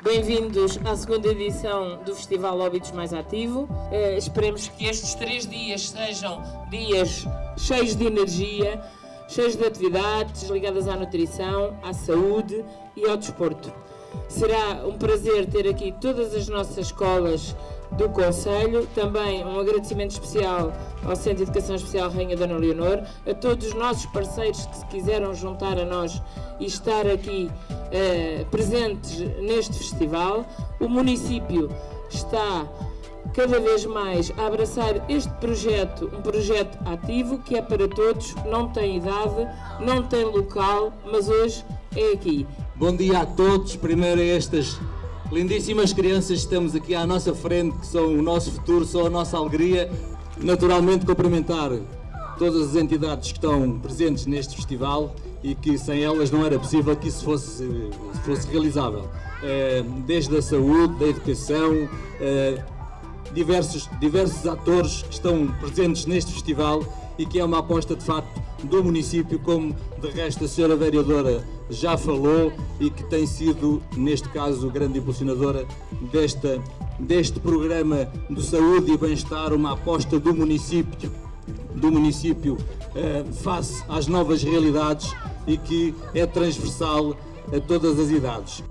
Bem-vindos à segunda edição do Festival Óbitos Mais Ativo. Eh, esperemos que estes três dias sejam dias cheios de energia, cheios de atividades ligadas à nutrição, à saúde e ao desporto. Será um prazer ter aqui todas as nossas escolas do Conselho, também um agradecimento especial ao Centro de Educação Especial Rainha Dona Leonor, a todos os nossos parceiros que se quiseram juntar a nós e estar aqui eh, presentes neste festival. O município está cada vez mais a abraçar este projeto, um projeto ativo que é para todos, não tem idade, não tem local, mas hoje é aqui. Bom dia a todos, primeiro a estas lindíssimas crianças que estamos aqui à nossa frente, que são o nosso futuro, são a nossa alegria. Naturalmente cumprimentar todas as entidades que estão presentes neste festival e que sem elas não era possível que isso fosse, fosse realizável. Eh, desde a saúde, da educação, eh, diversos, diversos atores que estão presentes neste festival e que é uma aposta de facto do município, como de resto a senhora vereadora já falou e que tem sido, neste caso, grande impulsionadora desta, deste programa de saúde e bem-estar, uma aposta do município, do município eh, face às novas realidades e que é transversal a todas as idades.